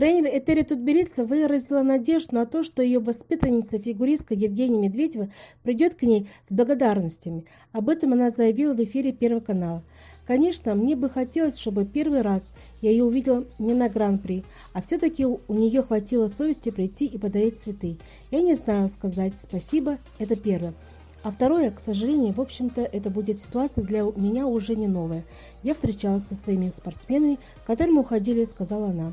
Тренер Этери Тутберидзе выразила надежду на то, что ее воспитанница-фигуристка Евгения Медведева придет к ней с благодарностями. Об этом она заявила в эфире Первого канала. Конечно, мне бы хотелось, чтобы первый раз я ее увидела не на Гран-при, а все-таки у нее хватило совести прийти и подарить цветы. Я не знаю сказать спасибо, это первое. А второе, к сожалению, в общем-то, это будет ситуация для меня уже не новая. Я встречалась со своими спортсменами, которым уходили, сказала она.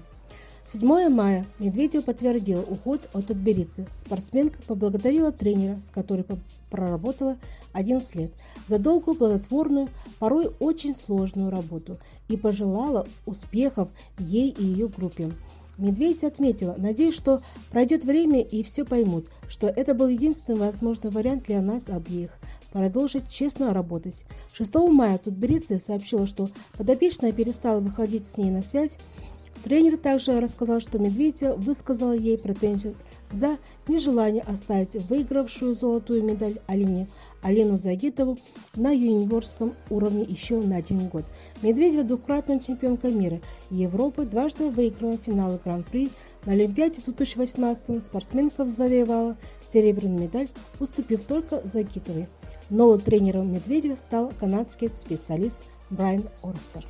7 мая Медведева подтвердила уход от Тутберидзе. Спортсменка поблагодарила тренера, с которой проработала 11 лет, за долгую, плодотворную, порой очень сложную работу и пожелала успехов ей и ее группе. Медведь отметила, надеюсь, что пройдет время и все поймут, что это был единственный возможный вариант для нас обеих – продолжить честно работать. 6 мая Тутберидзе сообщила, что подопечная перестала выходить с ней на связь Тренер также рассказал, что Медведева высказала ей претензию за нежелание оставить выигравшую золотую медаль Алине Алину Загитову на юниорском уровне еще на один год. Медведева двукратная чемпионка мира и Европы дважды выиграла финалы Гран-при. На Олимпиаде 2018 спортсменка завоевала серебряную медаль, уступив только Загитовой. Новым тренером Медведева стал канадский специалист Брайан Орсер.